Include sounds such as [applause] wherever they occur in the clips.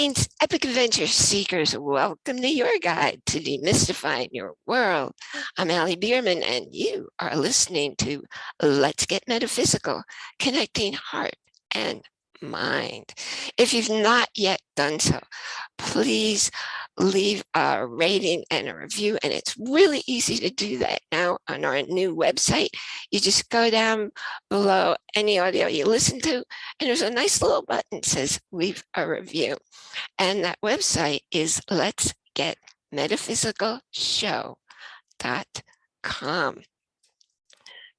Epic Adventure Seekers, welcome to your guide to demystifying your world. I'm Allie Bierman and you are listening to Let's Get Metaphysical, connecting heart and mind. If you've not yet done so, please leave a rating and a review. And it's really easy to do that now on our new website. You just go down below any audio you listen to, and there's a nice little button that says leave a review. And that website is let's get metaphysical show.com.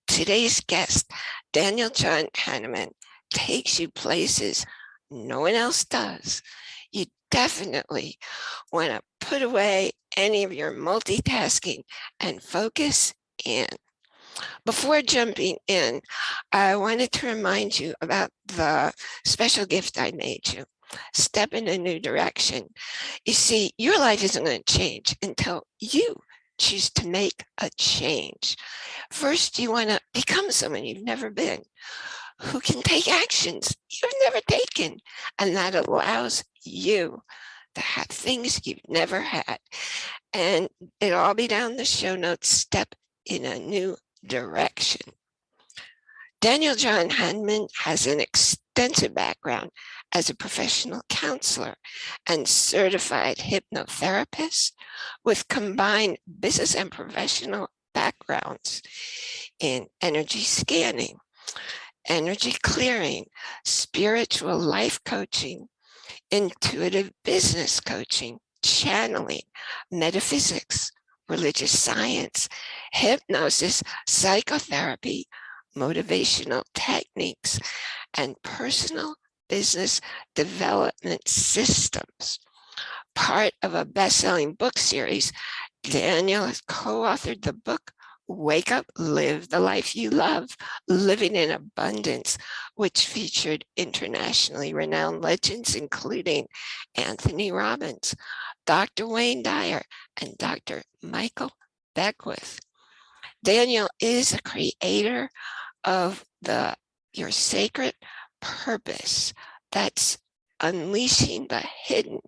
Today's guest, Daniel John Hanneman, takes you places no one else does. Definitely want to put away any of your multitasking and focus in. Before jumping in, I wanted to remind you about the special gift I made you. Step in a new direction. You see, your life isn't going to change until you choose to make a change. First, you want to become someone you've never been who can take actions you've never taken. And that allows you to have things you've never had. And it'll all be down the show notes, step in a new direction. Daniel John Hanneman has an extensive background as a professional counselor and certified hypnotherapist with combined business and professional backgrounds in energy scanning, energy clearing, spiritual life coaching, intuitive business coaching, channeling, metaphysics, religious science, hypnosis, psychotherapy, motivational techniques, and personal business development systems. Part of a best-selling book series, Daniel has co-authored the book Wake Up, Live the Life You Love, Living in Abundance, which featured internationally renowned legends, including Anthony Robbins, Dr. Wayne Dyer, and Dr. Michael Beckwith. Daniel is a creator of the Your Sacred Purpose that's unleashing the hidden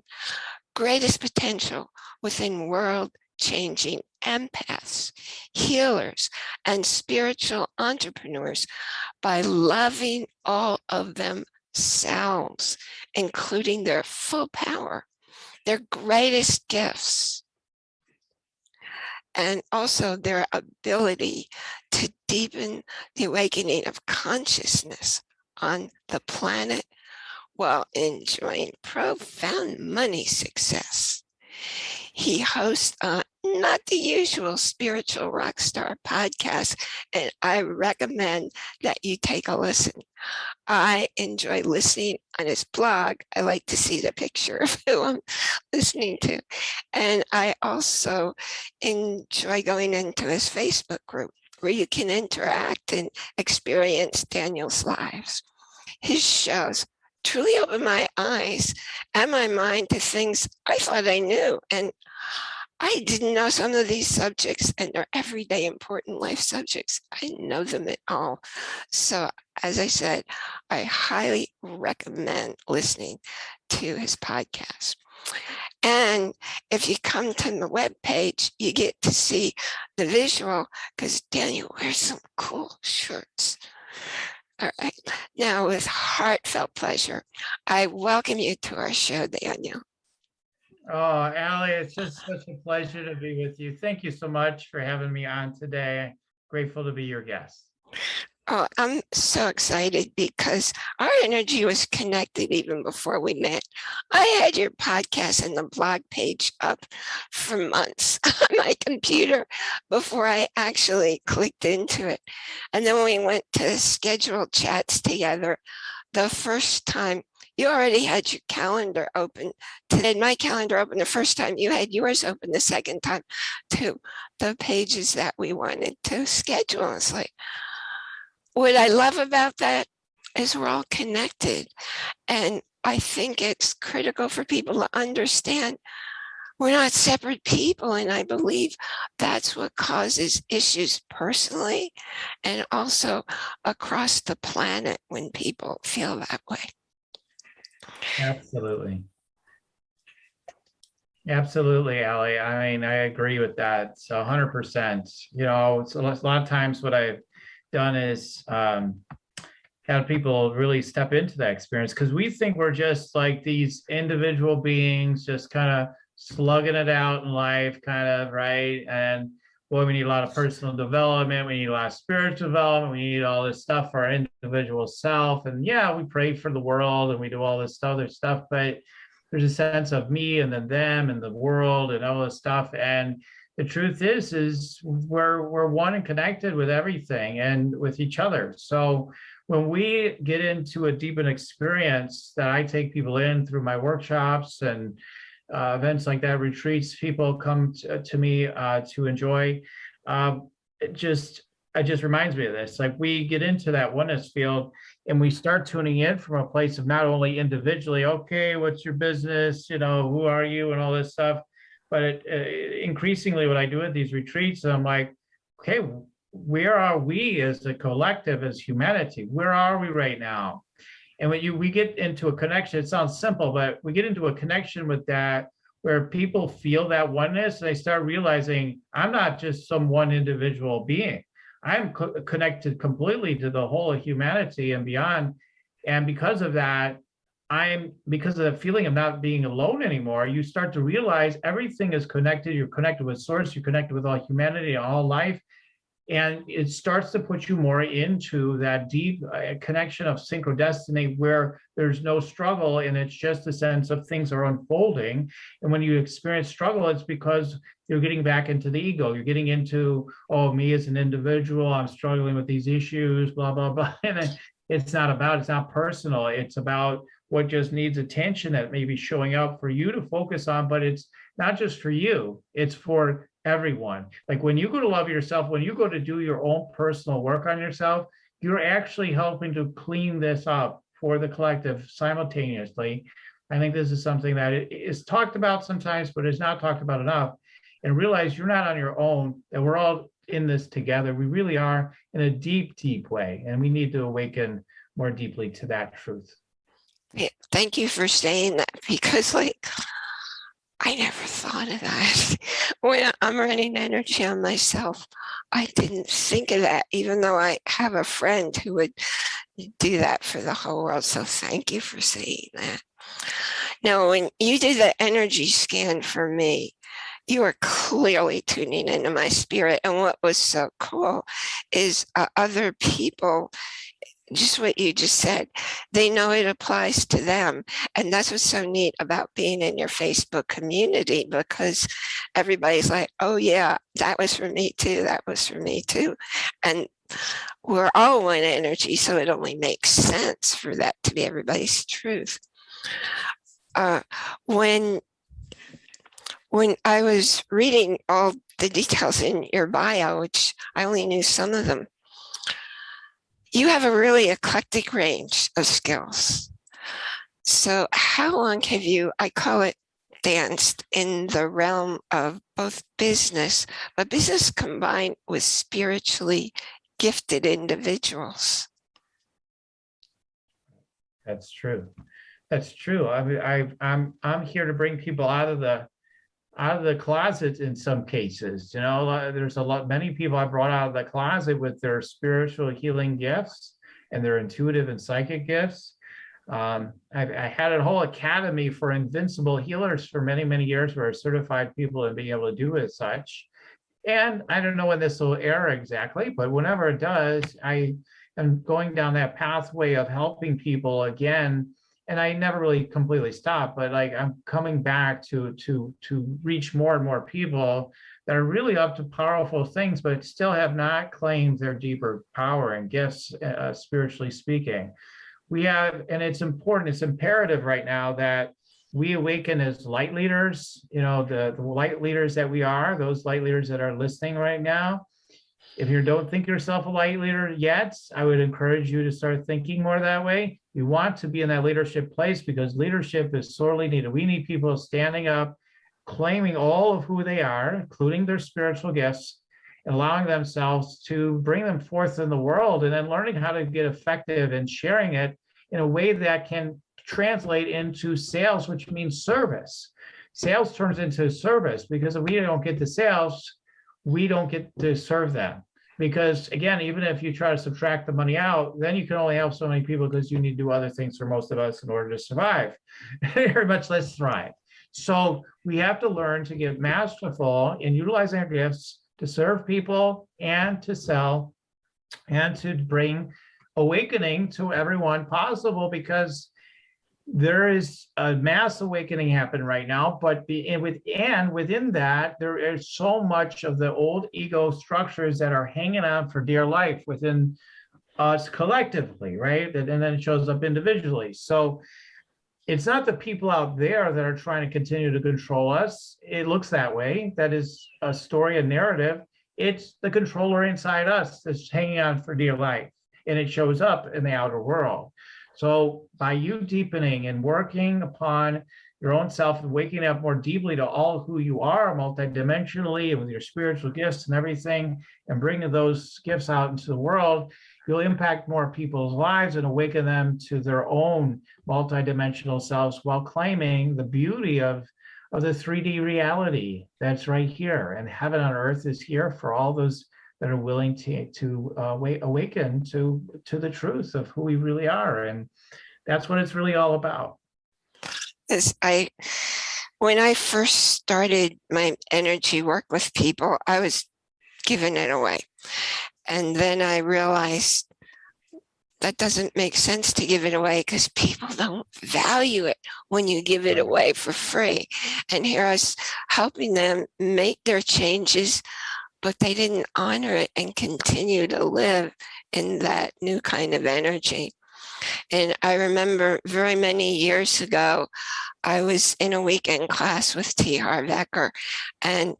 greatest potential within world changing empaths, healers, and spiritual entrepreneurs by loving all of themselves, including their full power, their greatest gifts, and also their ability to deepen the awakening of consciousness on the planet while enjoying profound money success. He hosts a not the usual spiritual rock star podcast, and I recommend that you take a listen. I enjoy listening on his blog. I like to see the picture [laughs] of who I'm listening to. And I also enjoy going into his Facebook group where you can interact and experience Daniel's lives. His shows truly opened my eyes and my mind to things I thought I knew. And I didn't know some of these subjects and they're everyday important life subjects. I know them at all. So as I said, I highly recommend listening to his podcast. And if you come to the web page, you get to see the visual because Daniel wears some cool shirts. All right. Now, with heartfelt pleasure, I welcome you to our show, Daniel. Oh, Allie, it's just such a pleasure to be with you. Thank you so much for having me on today. Grateful to be your guest. Oh, I'm so excited because our energy was connected even before we met. I had your podcast and the blog page up for months [laughs] on my computer before I actually clicked into it. And then we went to schedule chats together the first time you already had your calendar open today my calendar open the first time you had yours open the second time to the pages that we wanted to schedule. It's like what i love about that is we're all connected and i think it's critical for people to understand we're not separate people and i believe that's what causes issues personally and also across the planet when people feel that way Absolutely. Absolutely, Allie. I mean, I agree with that. So hundred percent, you know, so a lot of times what I've done is um, have people really step into that experience because we think we're just like these individual beings, just kind of slugging it out in life, kind of, right? And boy, we need a lot of personal development. We need a lot of spiritual development. We need all this stuff for our individual self. And yeah, we pray for the world and we do all this other stuff, but there's a sense of me and then them and the world and all this stuff. And the truth is, is we're, we're one and connected with everything and with each other. So when we get into a deepened experience that I take people in through my workshops and uh, events like that, retreats, people come to, to me uh, to enjoy. Uh, it just, it just reminds me of this. Like we get into that oneness field and we start tuning in from a place of not only individually, okay, what's your business? You know, who are you and all this stuff. But it, uh, increasingly what I do at these retreats, I'm like, okay, where are we as a collective, as humanity? Where are we right now? And when you we get into a connection, it sounds simple, but we get into a connection with that where people feel that oneness, and they start realizing I'm not just some one individual being. I'm co connected completely to the whole of humanity and beyond. And because of that, I'm because of the feeling of not being alone anymore, you start to realize everything is connected. You're connected with source, you're connected with all humanity, all life. And it starts to put you more into that deep uh, connection of synchrodestiny where there's no struggle and it's just a sense of things are unfolding. And when you experience struggle, it's because you're getting back into the ego. You're getting into, oh, me as an individual, I'm struggling with these issues, blah, blah, blah. [laughs] And it's not about, it's not personal. It's about what just needs attention that may be showing up for you to focus on, but it's not just for you, it's for everyone. Like when you go to love yourself, when you go to do your own personal work on yourself, you're actually helping to clean this up for the collective simultaneously. I think this is something that is talked about sometimes, but is not talked about enough. And realize you're not on your own, that we're all in this together. We really are in a deep, deep way. And we need to awaken more deeply to that truth. Thank you for saying that [laughs] because like I never thought of that. [laughs] When I'm running energy on myself, I didn't think of that, even though I have a friend who would do that for the whole world. So thank you for saying that. Now, when you did the energy scan for me, you were clearly tuning into my spirit. And what was so cool is uh, other people just what you just said, they know it applies to them. And that's what's so neat about being in your Facebook community because everybody's like, oh yeah, that was for me too. That was for me too. And we're all one energy. So it only makes sense for that to be everybody's truth. Uh, when when I was reading all the details in your bio, which I only knew some of them, you have a really eclectic range of skills. So how long have you, I call it danced in the realm of both business, but business combined with spiritually gifted individuals? That's true. That's true. I mean, I, I'm I'm here to bring people out of the out of the closet in some cases. You know, there's a lot, many people I brought out of the closet with their spiritual healing gifts and their intuitive and psychic gifts. Um, I, I had a whole academy for invincible healers for many, many years where certified people in being able to do as such. And I don't know when this will air exactly, but whenever it does, I am going down that pathway of helping people again and I never really completely stopped, but like I'm coming back to to to reach more and more people that are really up to powerful things, but still have not claimed their deeper power and gifts, uh, spiritually speaking. We have, and it's important, it's imperative right now that we awaken as light leaders, you know, the, the light leaders that we are, those light leaders that are listening right now, if you don't think yourself a light leader yet, I would encourage you to start thinking more that way. You want to be in that leadership place because leadership is sorely needed. We need people standing up, claiming all of who they are, including their spiritual gifts, allowing themselves to bring them forth in the world and then learning how to get effective and sharing it in a way that can translate into sales, which means service. sales turns into service because if we don't get the sales, we don't get to serve them. Because again, even if you try to subtract the money out, then you can only help so many people because you need to do other things for most of us in order to survive, [laughs] very much less thrive. So we have to learn to get masterful in utilizing our gifts to serve people and to sell and to bring awakening to everyone possible because there is a mass awakening happening right now, but the and with and within that, there is so much of the old ego structures that are hanging on for dear life within us collectively, right? And, and then it shows up individually. So it's not the people out there that are trying to continue to control us. It looks that way. That is a story, a narrative. It's the controller inside us that's hanging on for dear life, and it shows up in the outer world. So by you deepening and working upon your own self and waking up more deeply to all who you are multidimensionally and with your spiritual gifts and everything, and bringing those gifts out into the world, you'll impact more people's lives and awaken them to their own multidimensional selves while claiming the beauty of, of the 3D reality that's right here. And heaven on earth is here for all those that are willing to to uh, wait, awaken to to the truth of who we really are, and that's what it's really all about. As I, when I first started my energy work with people, I was giving it away. And then I realized that doesn't make sense to give it away because people [laughs] don't value it when you give it away for free. And here I was helping them make their changes but they didn't honor it and continue to live in that new kind of energy. And I remember very many years ago, I was in a weekend class with T. Harv Eker, and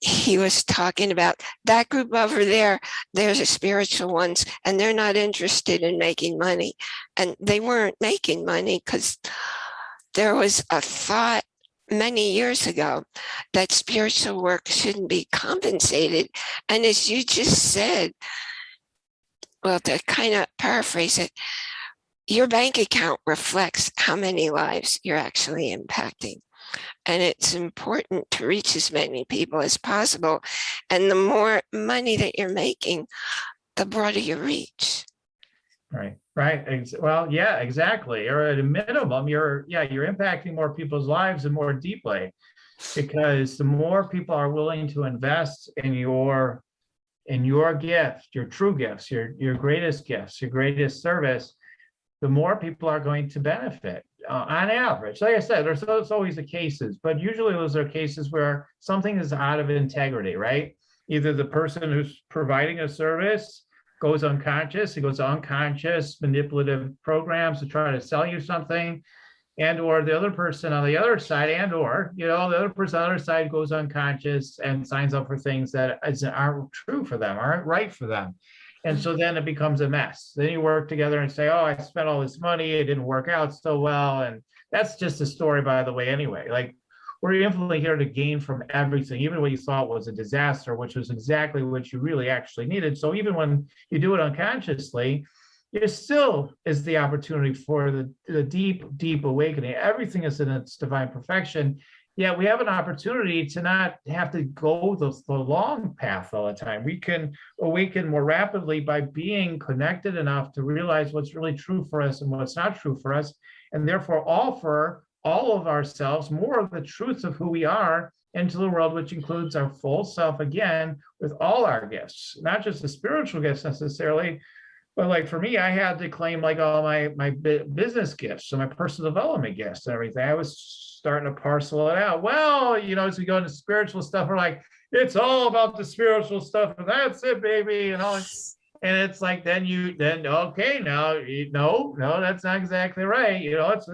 he was talking about that group over there, there's a spiritual ones, and they're not interested in making money. And they weren't making money because there was a thought many years ago that spiritual work shouldn't be compensated. And as you just said, well, to kind of paraphrase it, your bank account reflects how many lives you're actually impacting. And it's important to reach as many people as possible. And the more money that you're making, the broader your reach. Right, right. Well, yeah, exactly. Or at a minimum, you're, yeah, you're impacting more people's lives and more deeply. Because the more people are willing to invest in your in your gift, your true gifts, your your greatest gifts, your greatest service, the more people are going to benefit uh, on average. Like I said, there's, there's always the cases, but usually those are cases where something is out of integrity, right? Either the person who's providing a service goes unconscious, he goes unconscious manipulative programs to try to sell you something, and or the other person on the other side, and or you know the other person on the other side goes unconscious and signs up for things that aren't true for them, aren't right for them. And so then it becomes a mess. Then you work together and say, oh, I spent all this money, it didn't work out so well. And that's just a story, by the way, anyway. Like we're infinitely here to gain from everything, even what you thought was a disaster, which was exactly what you really actually needed. So even when you do it unconsciously, there still is the opportunity for the, the deep, deep awakening. Everything is in its divine perfection. Yet we have an opportunity to not have to go the, the long path all the time. We can awaken more rapidly by being connected enough to realize what's really true for us and what's not true for us, and therefore offer all of ourselves, more of the truth of who we are into the world, which includes our full self again, with all our gifts, not just the spiritual gifts necessarily, but like for me, I had to claim like all my my business gifts, so my personal development gifts and everything. I was starting to parcel it out. Well, you know, as we go into spiritual stuff, we're like, it's all about the spiritual stuff, and that's it, baby, and all. And it's like then you then okay now you, no no that's not exactly right. You know, it's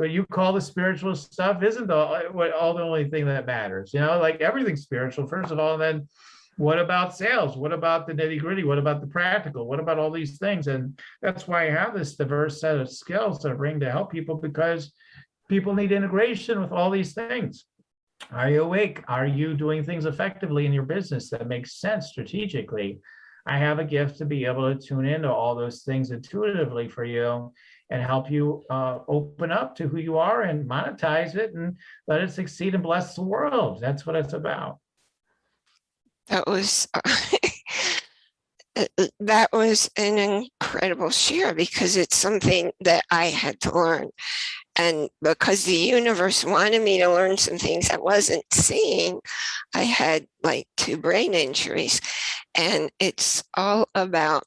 what you call the spiritual stuff isn't the what all the only thing that matters you know like everything's spiritual first of all and then what about sales? What about the nitty gritty what about the practical? What about all these things? And that's why i have this diverse set of skills that i bring to help people because people need integration with all these things. Are you awake? Are you doing things effectively in your business that makes sense strategically? I have a gift to be able to tune into all those things intuitively for you and help you uh, open up to who you are and monetize it and let it succeed and bless the world. That's what it's about. That was [laughs] uh, that was an incredible share because it's something that I had to learn. And because the universe wanted me to learn some things I wasn't seeing, I had like two brain injuries. And it's all about,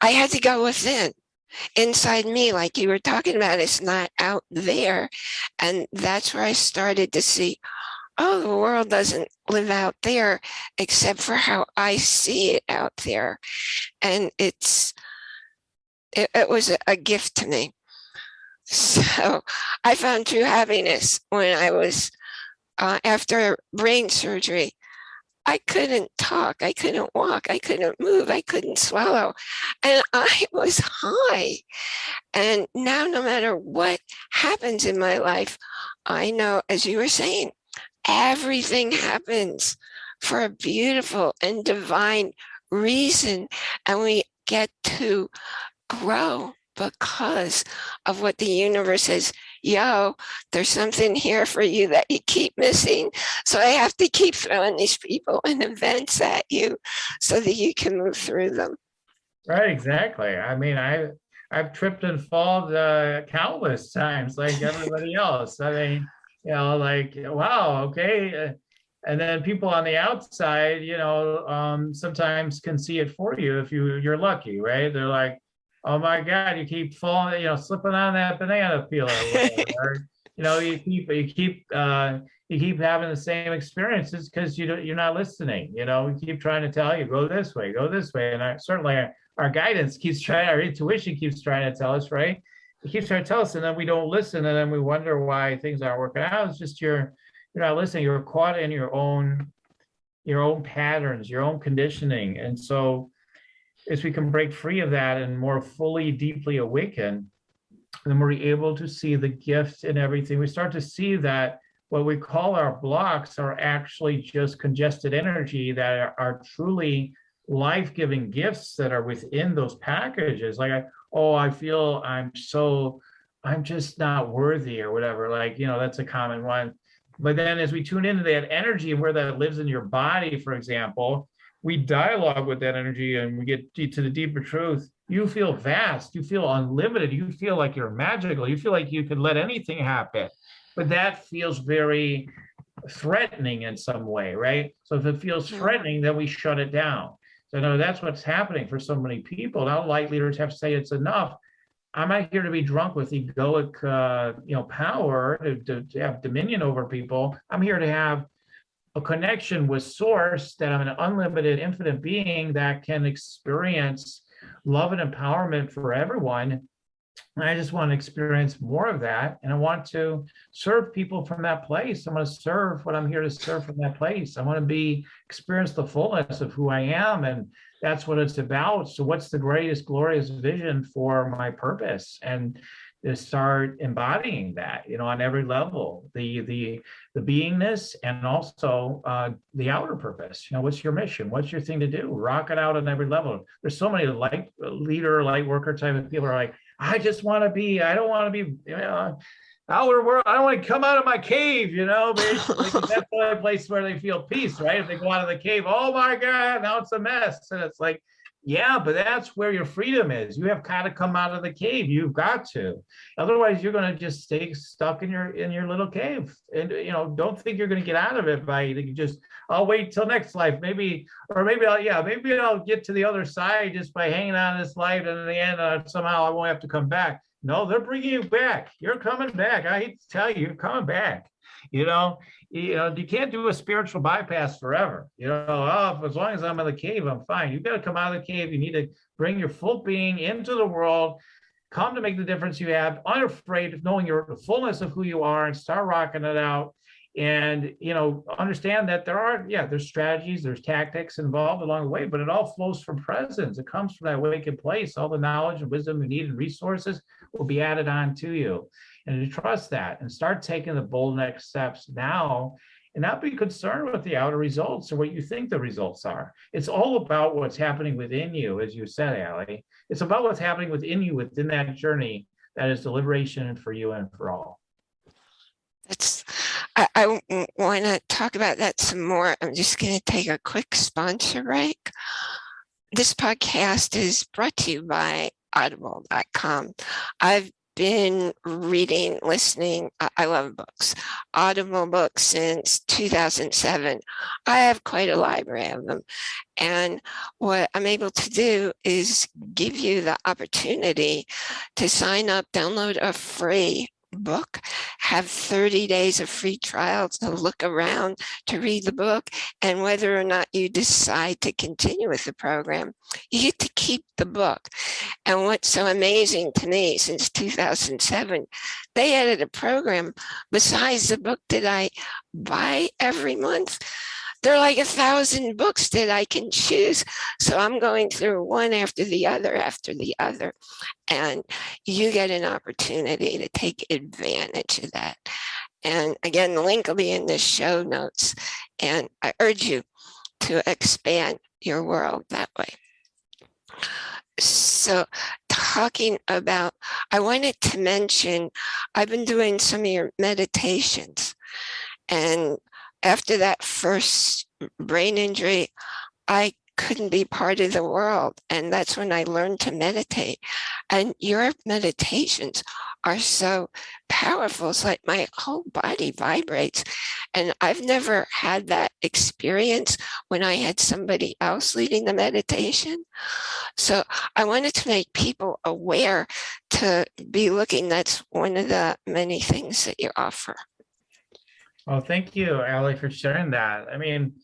I had to go within inside me, like you were talking about, it's not out there. And that's where I started to see, oh, the world doesn't live out there except for how I see it out there. And it's, it, it was a, gift to me. So I found true happiness when I was, uh, after brain surgery, I couldn't talk, I couldn't walk, I couldn't move, I couldn't swallow. And [laughs] I was high. And now no matter what happens in my life, I know, as you were saying, everything happens for a beautiful and divine reason. And we get to grow because of what the universe says, yo, there's something here for you that you keep missing. So I have to keep throwing these people and events at you so that you can move through them. Right, exactly. I mean, I, I've tripped and fallen uh, countless times like everybody else. I mean, you know, like, wow, okay. Uh, and then people on the outside, you know, um, sometimes can see it for you if you, you're lucky, right? They're like, oh my God, you keep falling, you know, slipping on that banana peeler. or, [laughs] you know, you keep, you keep, uh, you keep having the same experiences because you don't, you're not listening. You know, we keep trying to tell you, go this way, go this way. And I, certainly our, our guidance keeps trying, our intuition keeps trying to tell us, right? It keeps trying to tell us, and then we don't listen, and then we wonder why things aren't working out. It's just you're, you're not listening. You're caught in your own, your own patterns, your own conditioning, and so as we can break free of that and more fully, deeply awaken, then we're able to see the gift in everything. We start to see that what we call our blocks are actually just congested energy that are, are truly life-giving gifts that are within those packages. Like, I, oh, I feel I'm so, I'm just not worthy or whatever. Like, you know, that's a common one. But then as we tune into that energy and where that lives in your body, for example, we dialogue with that energy and we get to the deeper truth, you feel vast, you feel unlimited, you feel like you're magical, you feel like you could let anything happen. But that feels very threatening in some way, right? So if it feels threatening, then we shut it down. So no, that's what's happening for so many people. Now light leaders have to say it's enough. I'm not here to be drunk with egoic, uh, you know, power to, to, to have dominion over people. I'm here to have a connection with source that I'm an unlimited infinite being that can experience love and empowerment for everyone. And I just want to experience more of that. And I want to serve people from that place. I want to serve what I'm here to serve from that place. I want to be experience the fullness of who I am. And that's what it's about. So what's the greatest glorious vision for my purpose? And to start embodying that, you know, on every level, the the the beingness and also uh, the outer purpose. You know, what's your mission? What's your thing to do? Rock it out on every level. There's so many light leader, light worker type of people are like, I just want to be. I don't want to be. You know, outer world. I don't want to come out of my cave. You know, basically [laughs] that's the only place where they feel peace, right? If they go out of the cave, oh my God, now it's a mess, and it's like yeah, but that's where your freedom is. You have got to come out of the cave. You've got to. Otherwise, you're going to just stay stuck in your in your little cave. And you know, don't think you're going to get out of it by just I'll wait till next life. Maybe or maybe I'll yeah, maybe I'll get to the other side just by hanging on this life and in the end uh, somehow I won't have to come back. No, they're bringing you back. You're coming back. I hate to tell you, you're coming back. You know, you know, you can't do a spiritual bypass forever. You know, oh, as long as I'm in the cave, I'm fine. You've got to come out of the cave. You need to bring your full being into the world, come to make the difference you have, unafraid of knowing your the fullness of who you are and start rocking it out. And, you know, understand that there are, yeah, there's strategies, there's tactics involved along the way, but it all flows from presence. It comes from that awakened place. All the knowledge and wisdom you need and resources will be added on to you and to trust that and start taking the bold next steps now and not be concerned with the outer results or what you think the results are. It's all about what's happening within you, as you said, Allie. It's about what's happening within you within that journey that is the liberation for you and for all. That's, I, I want to talk about that some more. I'm just going to take a quick sponsor break. This podcast is brought to you by audible.com. I've been reading, listening. I, love books, Audible books since 2007. I have quite a library of them. And what I'm able to do is give you the opportunity to sign up, download a free book, have 30 days of free trial to look around, to read the book, and whether or not you decide to continue with the program, you get to keep the book. And what's so amazing to me since 2007, they added a program besides the book that I buy every month there are like a thousand books that I can choose. So I'm going through one after the other after the other. And you get an opportunity to take advantage of that. And again, the link will be in the show notes. And I urge you to expand your world that way. So talking about, I wanted to mention, I've been doing some of your meditations and after that first brain injury, I couldn't be part of the world. And that's when I learned to meditate. And your meditations are so powerful. It's like my whole body vibrates. And I've never had that experience when I had somebody else leading the meditation. So I wanted to make people aware to be looking. That's one of the many things that you offer. Well, thank you, Allie, for sharing that. I mean,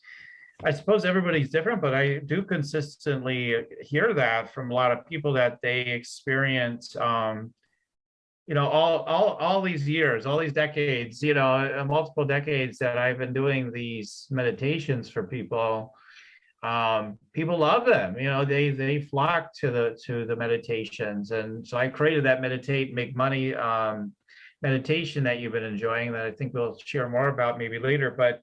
I suppose everybody's different, but I do consistently hear that from a lot of people that they experience, um, you know, all, all, all these years, all these decades, you know, uh, multiple decades that I've been doing these meditations for people. Um, people love them, you know, they, they flock to the, to the meditations. And so I created that meditate, make money, um, meditation that you've been enjoying that I think we'll share more about maybe later. But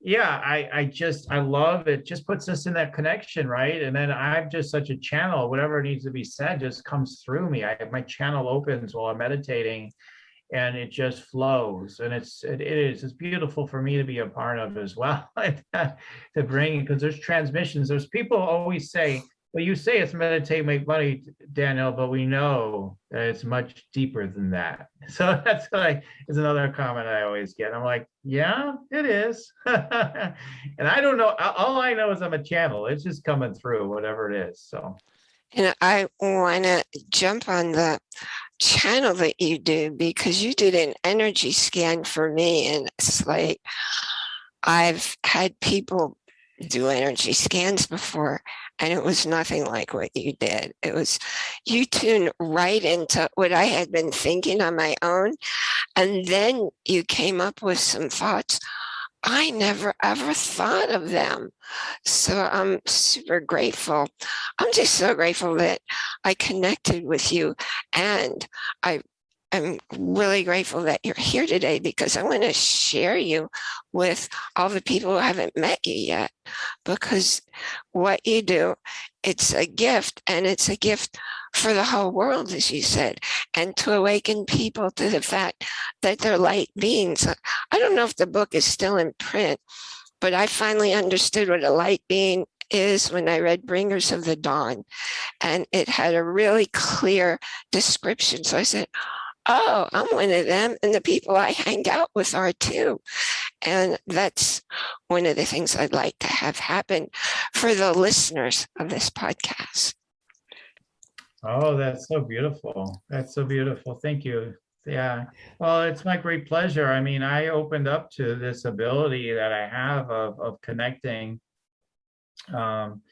yeah, I, I just, I love it. Just puts us in that connection, right? And then I'm just such a channel, whatever needs to be said just comes through me. I my channel opens while I'm meditating and it just flows and it's it, it is it's beautiful for me to be a part of as well [laughs] to bring because there's transmissions there's people always say well, you say it's meditate, make money, Daniel, but we know that it's much deeper than that. [laughs] So that's like is another comment I always get. I'm like, yeah, it is. [laughs] and I don't know. All I know is I'm a channel. It's just coming through, whatever it is. So. And I want to jump on the channel that you do because you did an energy scan for me, and it's like I've had people do energy scans before and it was nothing like what you did. It was, you tuned right into what I had been thinking on my own. And then you came up with some thoughts. I never ever thought of them. So I'm super grateful. I'm just so grateful that I connected with you and I I'm really grateful that you're here today because I want to share you with all the people who haven't met you yet because what you do, it's a gift and it's a gift for the whole world, as you said, and to awaken people to the fact that they're light beings. I don't know if the book is still in print, but I finally understood what a light being is when I read Bringers of the Dawn, and it had a really clear description. So I said, oh, I'm one of them. And the people I hang out with are too. And that's one of the things I'd like to have happen for the listeners of this podcast. Oh, that's so beautiful. That's so beautiful. Thank you. Yeah. Well, it's my great pleasure. I mean, I opened up to this ability that I have of, of connecting. Um,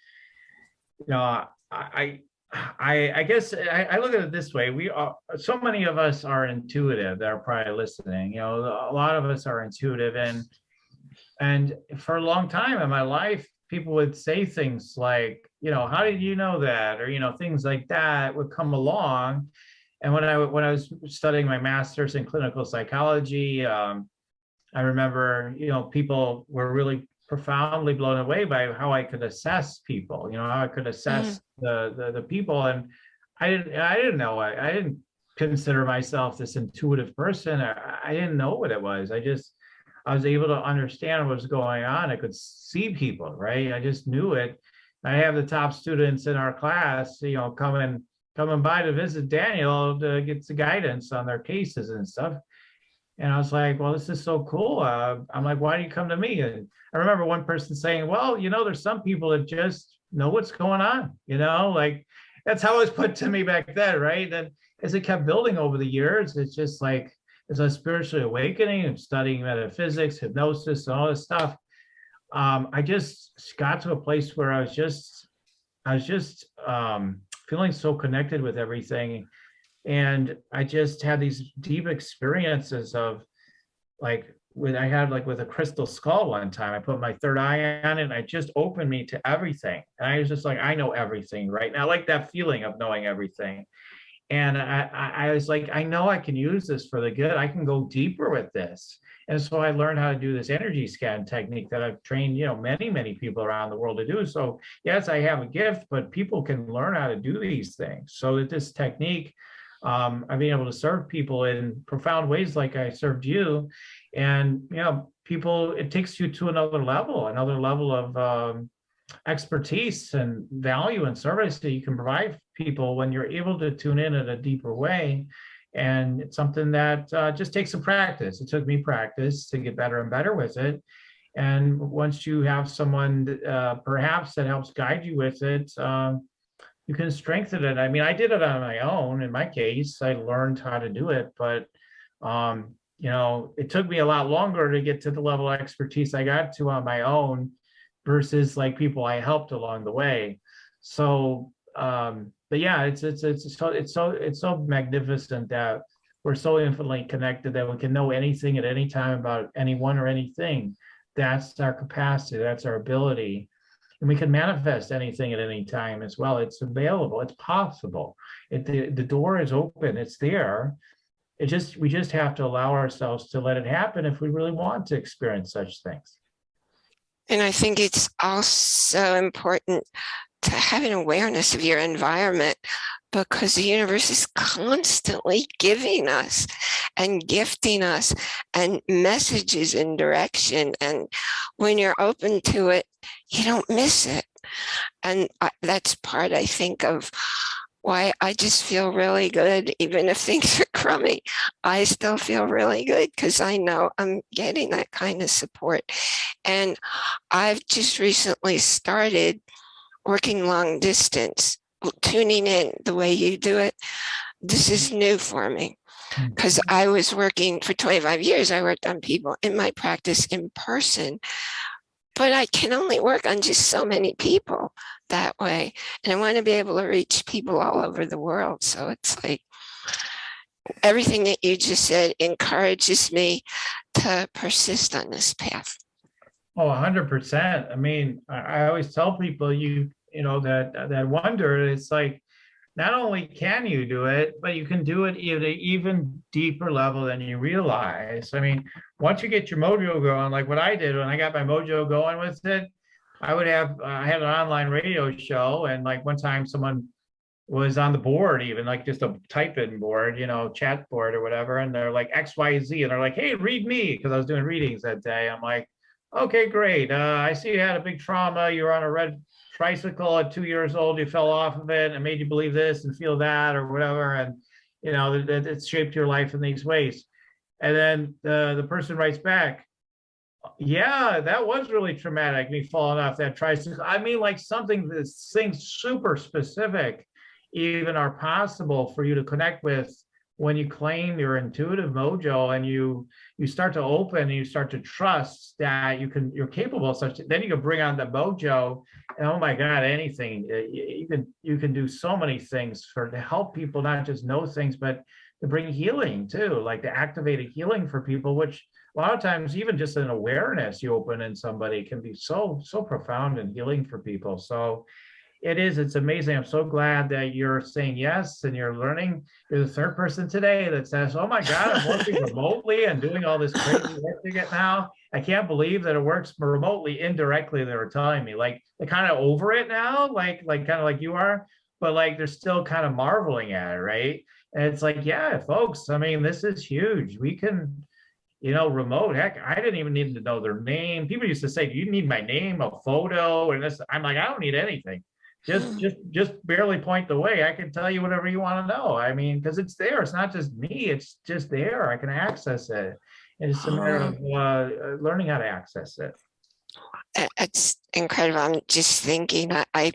you know, I, I, I guess I, I, look at it this way. We are so many of us are intuitive that are probably listening. You know, a lot of us are intuitive, and and for a long time in my life, people would say things like, you know, how did you know that, or you know, things like that would come along. And when I when I was studying my master's in clinical psychology, um, I remember, you know, people were really profoundly blown away by how I could assess people, you know, how I could assess mm. the, the, the people. And I didn't, I didn't know, I, I didn't consider myself this intuitive person. I, I didn't know what it was. I just, I was able to understand what was going on. I could see people, right? I just knew it. I have the top students in our class, you know, coming coming by to visit Daniel to get the guidance on their cases and stuff. And I was like, well, this is so cool. Uh, I'm like, why do you come to me? And I remember one person saying, well, you know, there's some people that just know what's going on, you know, like that's how it was put to me back then, right? And as it kept building over the years, it's just like, as a spiritually awakening and studying metaphysics, hypnosis, and all this stuff, um, I just got to a place where I was just, I was just um, feeling so connected with everything. And I just had these deep experiences of like, when I had like with a crystal skull one time, I put my third eye on it and it just opened me to everything. And I was just like, I know everything right now, like that feeling of knowing everything. And I, I, I was like, I know I can use this for the good. I can go deeper with this. And so I learned how to do this energy scan technique that I've trained, you know, many, many people around the world to do. So yes, I have a gift, but people can learn how to do these things. So that this technique, um, I've been able to serve people in profound ways like I served you. And, you know, people, it takes you to another level, another level of um, expertise and value and service that you can provide people when you're able to tune in in a deeper way. And it's something that uh, just takes some practice. It took me practice to get better and better with it. And once you have someone uh, perhaps that helps guide you with it, um, you can strengthen it. I mean, I did it on my own. In my case, I learned how to do it, but um, you know, it took me a lot longer to get to the level of expertise I got to on my own versus like people I helped along the way. So, um, but yeah, it's it's it's so it's so it's so magnificent that we're so infinitely connected that we can know anything at any time about anyone or anything. That's our capacity. That's our ability. And we can manifest anything at any time as well. It's available. It's possible. It, the, the door is open. It's there. It just we just have to allow ourselves to let it happen if we really want to experience such things. And I think it's also important to have an awareness of your environment because the universe is constantly giving us and gifting us and messages and direction. And when you're open to it, you don't miss it. And that's part, I think, of why I just feel really good, even if things are crummy. I still feel really good because I know I'm getting that kind of support. And I've just recently started working long distance, tuning in the way you do it. This is new for me because mm-hmm. I was working for 25 years. I worked on people in my practice in person, but I can only work on just so many people that way. And I want to be able to reach people all over the world. So it's like everything that you just said encourages me to persist on this path. Oh, 100%. I mean, I, I always tell people you, you know, that, that wonder, it's like, not only can you do it, but you can do it at an even deeper level than you realize. I mean, once you get your mojo going, like what I did when I got my mojo going with it, I would have, uh, I had an online radio show and like one time someone was on the board even like just a type in board, you know, chat board or whatever. And they're like X, Y, Z. And they're like, hey, read me. Cause I was doing readings that day. I'm like, okay, great. Uh, I see you had a big trauma. You're on a red tricycle at two years old. You fell off of it and made you believe this and feel that or whatever. And, you know, that it's shaped your life in these ways. And then the, the person writes back, yeah, that was really traumatic, me falling off that tricycle. I mean, like something that's things super specific even are possible for you to connect with when you claim your intuitive mojo and you you start to open and you start to trust that you can you're capable of such then you can bring on the mojo and oh my god anything. Uh, you can you can do so many things for to help people not just know things but to bring healing too like to activate a healing for people which a lot of times even just an awareness you open in somebody can be so so profound and healing for people. So it is. It's amazing. I'm so glad that you're saying yes and you're learning. You're the third person today that says, oh my God, I'm working [laughs] remotely and doing all this crazy work to get now. I can't believe that it works remotely indirectly. They were telling me like they're kind of over it now, like, like kind of like you are, but like they're still kind of marveling at it, right? And it's like, yeah, folks, I mean, this is huge. We can, you know, remote, heck, I didn't even need to know their name. People used to say, do you need my name, a photo? And this, I'm like, I don't need anything. Just, just, just barely point the way. I can tell you whatever you want to know. I mean, because it's there. It's not just me. It's just there. I can access it. And it's a matter of uh, uh, learning how to access it. It's incredible. I'm just thinking, I, I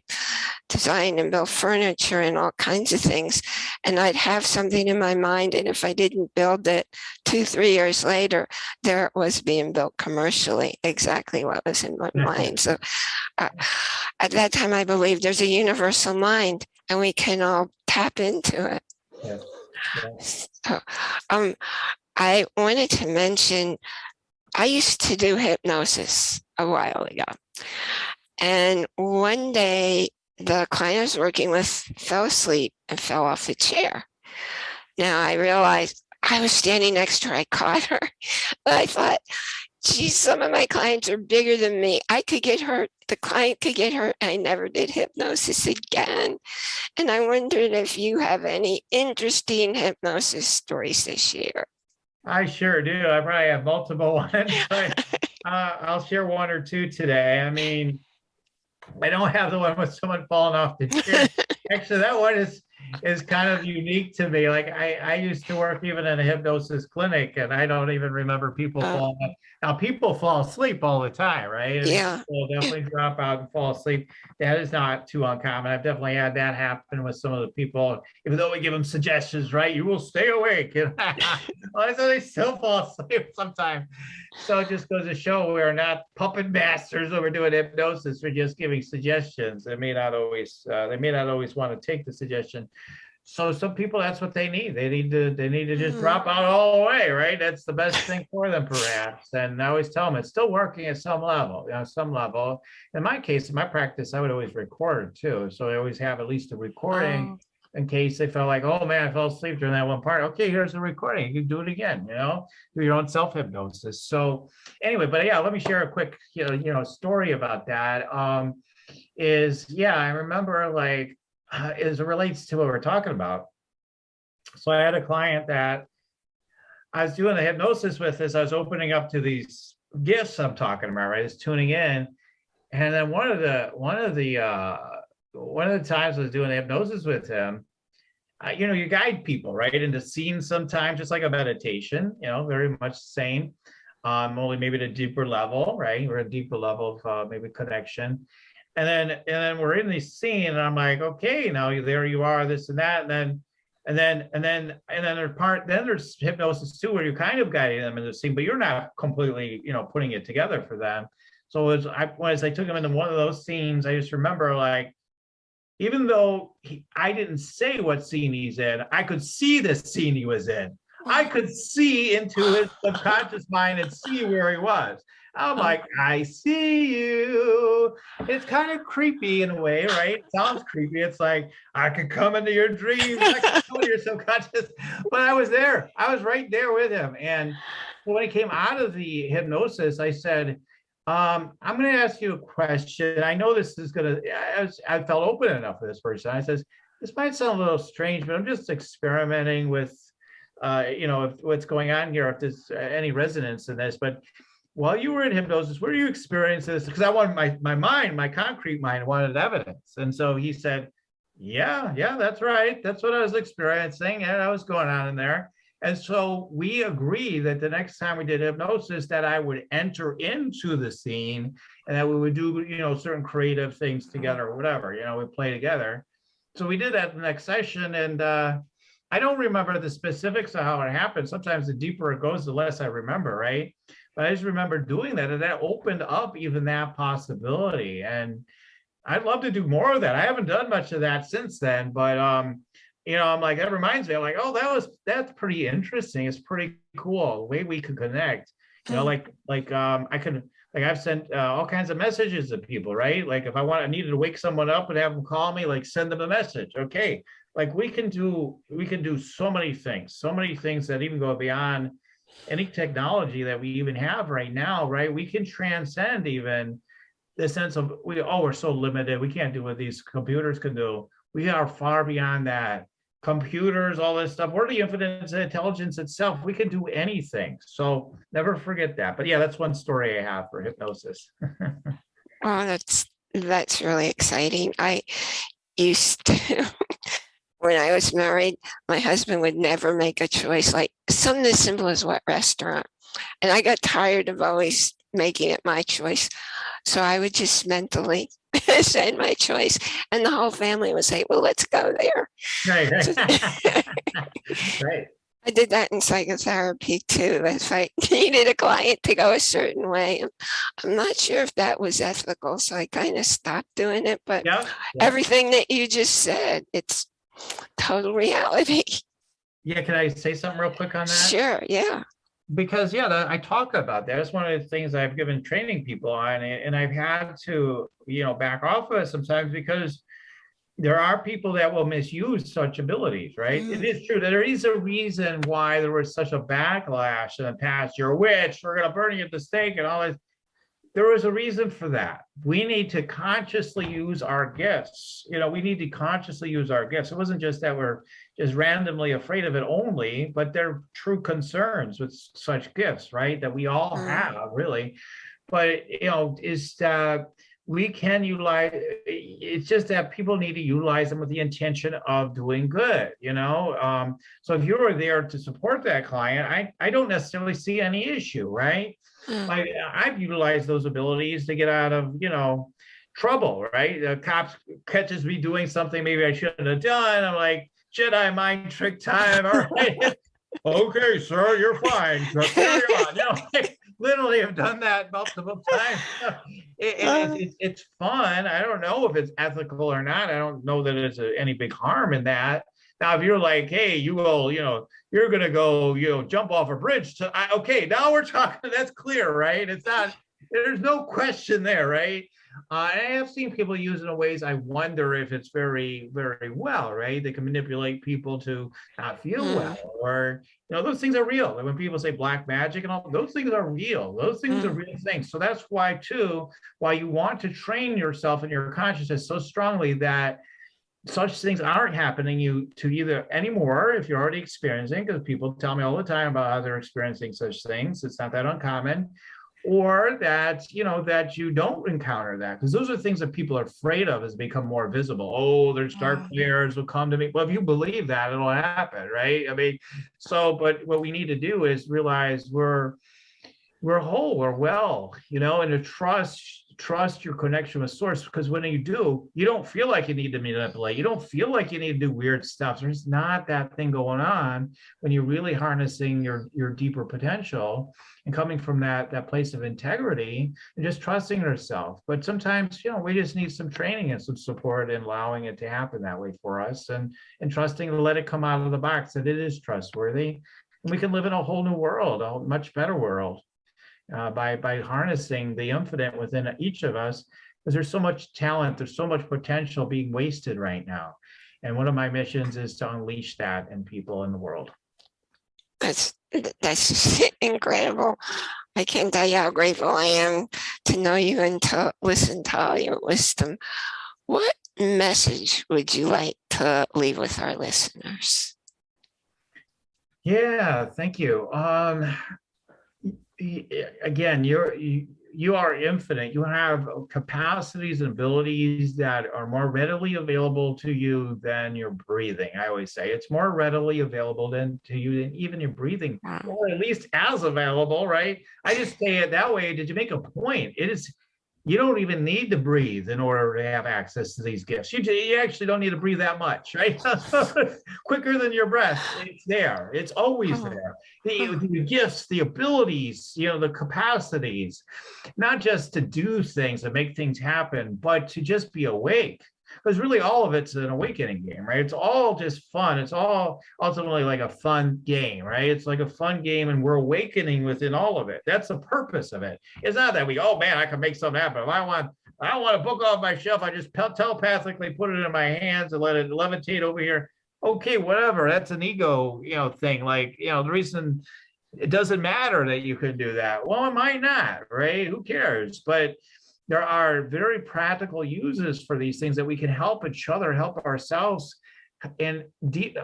design and build furniture and all kinds of things. And I'd have something in my mind. And if I didn't build it two, three years later, there it was being built commercially, exactly what was in my mind. So uh, at that time, I believe there's a universal mind and we can all tap into it. Yeah. Yeah. So, um, I wanted to mention, I used to do hypnosis a while ago. And one day, the client I was working with fell asleep and fell off the chair. Now I realized I was standing next to her. I caught her. But [laughs] I thought, geez, some of my clients are bigger than me. I could get hurt. The client could get hurt. I never did hypnosis again. And I wondered if you have any interesting hypnosis stories to share. I sure do. I probably have multiple [laughs] ones, but [laughs] uh, I'll share one or two today. I mean, I don't have the one with someone falling off the chair. [laughs] Actually, that one is is kind of unique to me. Like I, I used to work even in a hypnosis clinic and I don't even remember people Oh. falling. Now people fall asleep all the time, right? And Yeah. People definitely [clears throat] drop out and fall asleep. That is not too uncommon. I've definitely had that happen with some of the people, even though we give them suggestions, right? You will stay awake. [laughs] Well, so they still fall asleep [laughs] sometimes. So it just goes to show we're not puppet masters when we're doing hypnosis. We're just giving suggestions. They may not always, uh, they may not always want to take the suggestion. So some people, that's what they need. They need to, they need to just drop out all the way, right? That's the best thing for them perhaps. And I always tell them it's still working at some level, you know, some level. In my case, in my practice, I would always record too. So I always have at least a recording in case they felt like, oh man, I fell asleep during that one part. Okay, here's the recording. You can do it again, you know, do your own self hypnosis. So anyway, but yeah, let me share a quick, you know, you know, story about that. Um, is yeah, I remember like uh, as it relates to what we're talking about. So I had a client that I was doing the hypnosis with as I was opening up to these gifts I'm talking about, right? Is tuning in. And then one of the one of the uh one of the times I was doing hypnosis with him, uh, you know, you guide people right into scenes sometimes, just like a meditation, you know, very much the same. Um, only maybe at a deeper level, right? Or a deeper level of uh, maybe connection. And then and then we're in the scene, and I'm like, okay, now there you are, this and that, and then and then and then and then there's part then there's hypnosis too, where you're kind of guiding them in the scene, but you're not completely, you know, putting it together for them. So as I as I took him into one of those scenes, I just remember like even though he, I didn't say what scene he's in, I could see the scene he was in. I could see into his subconscious mind and see where he was. I'm like, I see you. It's kind of creepy in a way, right? It sounds creepy. It's like, I could come into your dreams, I could come into your subconscious. But I was there. I was right there with him. And when he came out of the hypnosis, I said, um, I'm going to ask you a question. I know this is going to, I, was- I felt open enough for this person. I says, this might sound a little strange, but I'm just experimenting with, uh, you know, if, what's going on here, if there's uh, any resonance in this. But while you were in hypnosis, where do you experience this? Because I wanted my, my mind, my concrete mind wanted evidence. And so he said, yeah, yeah, that's right. That's what I was experiencing. And I was going on in there. And so we agreed that the next time we did hypnosis, that I would enter into the scene and that we would do, you know, certain creative things together or whatever, you know, we play together. So we did that the next session and uh, I don't remember the specifics of how it happened. Sometimes the deeper it goes, the less I remember, right? But I just remember doing that and that opened up even that possibility. And I'd love to do more of that. I haven't done much of that since then, but um, you know, I'm like, that reminds me, I'm like, oh, that was, that's pretty interesting. It's pretty cool, the way we could connect. You know, Mm. like, like, um, I could, like, I've sent uh, all kinds of messages to people, right? Like, if I want, I needed to wake someone up and have them call me, like, send them a message, okay? Like, we can do, we can do so many things, so many things that even go beyond any technology that we even have right now, right? We can transcend even the sense of, we, oh, we're so limited, we can't do what these computers can do. We are far beyond that computers, all this stuff. We're the infinite intelligence itself. We can do anything. So never forget that. But yeah, that's one story I have for hypnosis. [laughs] Oh, that's, that's really exciting. I used to, [laughs] when I was married, my husband would never make a choice like something as simple as what restaurant. And I got tired of always making it my choice. So I would just mentally [laughs] say my choice and the whole family would say, well, let's go there. Right. [laughs] right. right. [laughs] I did that in psychotherapy too. If I needed a client to go a certain way, I'm not sure if that was ethical, so I kind of stopped doing it. But Yeah. yeah. everything that you just said, it's total reality. Yeah, can I say something real quick on that? Sure, yeah. because yeah that, i talk about that it's one of the things i've given training people on and and i've had to you know back off of it sometimes because there are people that will misuse such abilities right it mm. is true that there is a reason why there was such a backlash in the past you're a witch we're going to burn you at the stake and all this there was a reason for that we need to consciously use our gifts you know we need to consciously use our gifts it wasn't just that we're just randomly afraid of it only, but they're true concerns with such gifts, right? That we all Mm. have really. But, you know, is that we can utilize, it's just that people need to utilize them with the intention of doing good, you know? Um, so if you were there to support that client, I, I don't necessarily see any issue, right? Mm, I, I've utilized those abilities to get out of, you know, trouble, right? The cops catches me doing something maybe I shouldn't have done. I'm like, Jedi mind trick time. All right. [laughs] okay, sir, you're fine. Carry on. You know, [laughs] like, literally have done that multiple [laughs] times. It- it- it's, it's fun. I don't know if it's ethical or not. I don't know that it's a, any big harm in that. Now, if you're like, hey, you will, you know, you're gonna go, you know, jump off a bridge to, I, okay, now we're [laughs] talking, that's clear, right? It's not, there's no question there, right? Uh, I have seen people use it in ways I wonder if it's very, very well, right? They can manipulate people to not feel Mm. well, or you know, those things are real. Like when people say black magic and all, those things are real. Those things are real things. So that's why too, why you want to train yourself and your consciousness so strongly that such things aren't happening you to either anymore if you're already experiencing, because people tell me all the time about how they're experiencing such things. It's not that uncommon. Or that, you know, that you don't encounter that, because those are things that people are afraid of as they become more visible. Oh, there's dark Mm. players will come to me. Well, if you believe that, it'll happen, right? I mean, so, but what we need to do is realize we're, we're whole, we're well, you know, and to trust, trust your connection with source, because when you do, you don't feel like you need to manipulate. You don't feel like you need to do weird stuff. There's not that thing going on when you're really harnessing your, your deeper potential and coming from that, that place of integrity and just trusting yourself. But sometimes, you know, we just need some training and some support in allowing it to happen that way for us and, and trusting to let it come out of the box that it is trustworthy. And we can live in a whole new world, a much better world uh, by, by harnessing the infinite within each of us, because there's so much talent, there's so much potential being wasted right now. And one of my missions is to unleash that in people in the world. That's, that's [laughs] incredible. I can't tell you how grateful I am to know you and to listen to all your wisdom. What message would you like to leave with our listeners? Yeah, thank you. Um, again, you're, you, you are infinite. You have capacities and abilities that are more readily available to you than your breathing. I always say it's more readily available than to you than even your breathing, Wow. or at least as available, right? I just say it that way. Did you make a point? It is, you don't even need to breathe in order to have access to these gifts. You, you actually don't need to breathe that much, right? [laughs] Quicker than your breath, it's there. It's always there. The, the gifts, the abilities, you know, the capacities, not just to do things and make things happen, but to just be awake. Because really all of it's an awakening game, right? It's all just fun. It's all ultimately like a fun game, right? It's like a fun game and we're awakening within all of it. That's the purpose of it. It's not that we, oh man, I can make something happen. If I want, I want a book off my shelf, I just telepathically put it in my hands and let it levitate over here. Okay, whatever. That's an ego, you know, thing. Like, you know, the reason it doesn't matter that you can do that. Well, it might not, right? Who cares? But there are very practical uses for these things that we can help each other, help ourselves and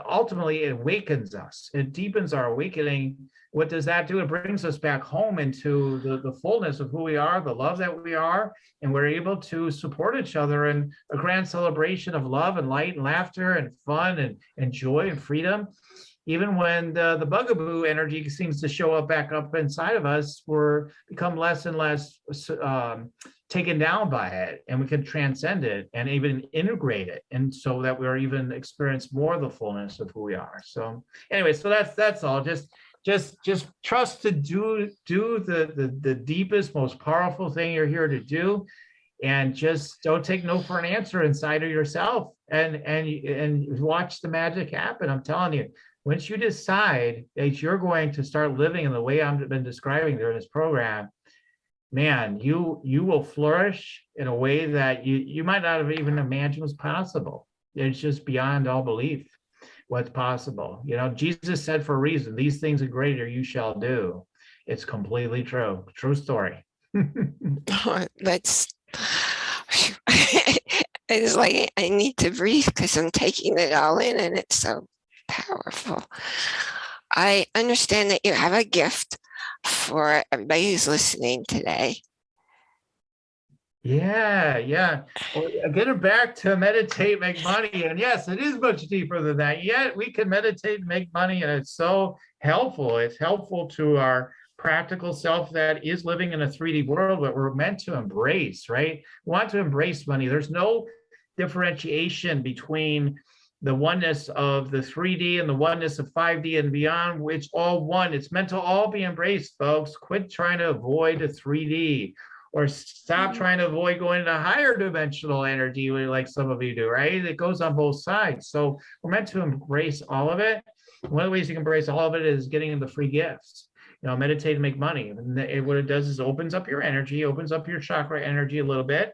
ultimately it awakens us. It deepens our awakening. What does that do? It brings us back home into the, the fullness of who we are, the love that we are, and we're able to support each other in a grand celebration of love and light and laughter and fun and, and joy and freedom. Even when the, the bugaboo energy seems to show up back up inside of us, we're become less and less um, taken down by it and we can transcend it and even integrate it and so that we're even experience more of the fullness of who we are. So anyway so that's that's all. Just just just trust to do do the the, the deepest most powerful thing you're here to do and just don't take no for an answer inside of yourself and and and watch the magic happen. I'm telling you once you decide that you're going to start living in the way i've been describing during this program man, you you will flourish in a way that you you might not have even imagined was possible. It's just beyond all belief what's possible. You know, Jesus said for a reason, these things are greater you shall do. It's completely true. True story. [laughs] Oh, That's, [sighs] it's like I need to breathe because I'm taking it all in and it's so powerful. I understand that you have a gift for everybody who's listening today. Yeah, yeah. Well, Getting back to meditate, make money. And yes, it is much deeper than that. Yet we can meditate and make money, and it's so helpful. It's helpful to our practical self that is living in a 3D world that we're meant to embrace, right? We want to embrace money. There's no differentiation between the oneness of the 3D and the oneness of 5D and beyond, which all one. It's meant to all be embraced, folks. Quit trying to avoid the 3D or stop Mhm. trying to avoid going into higher dimensional energy like some of you do, right? It goes on both sides. So we're meant to embrace all of it. One of the ways you can embrace all of it is getting the free gifts. You know, meditate and make money. And it- what it does is opens up your energy, opens up your chakra energy a little bit,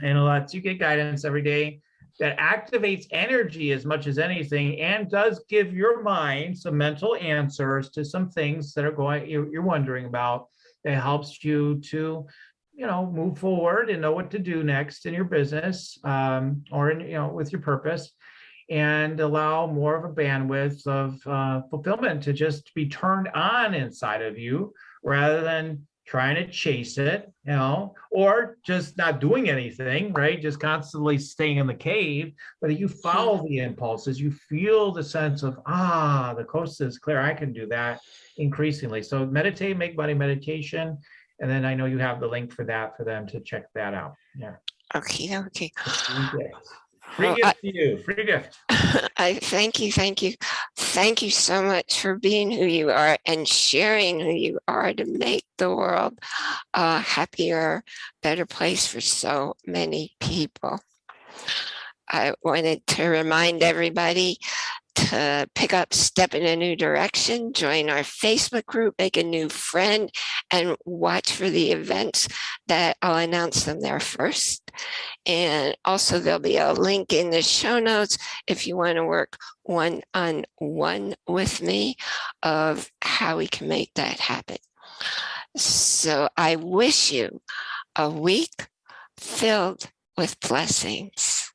and it lets you get guidance every day that activates energy as much as anything and does give your mind some mental answers to some things that are going you're, wondering about. That helps you to you know move forward and know what to do next in your business um, or in you know with your purpose and allow more of a bandwidth of uh, fulfillment to just be turned on inside of you rather than trying to chase it, you know, or just not doing anything, right? Just constantly staying in the cave, but you follow the impulses, you feel the sense of, ah, the coast is clear, I can do that increasingly. So meditate, make money meditation. And then I know you have the link for that for them to check that out. Yeah. Okay, okay. Free gift. Well, gift to you, free gift. [laughs] I thank you, thank you. Thank you so much for being who you are and sharing who you are to make the world a happier, better place for so many people. I wanted to remind everybody to pick up Step in a New Direction, join our Facebook group, make a new friend, and watch for the events that I'll announce them there first. And also there'll be a link in the show notes if you want to work one on one with me of how we can make that happen. So I wish you a week filled with blessings.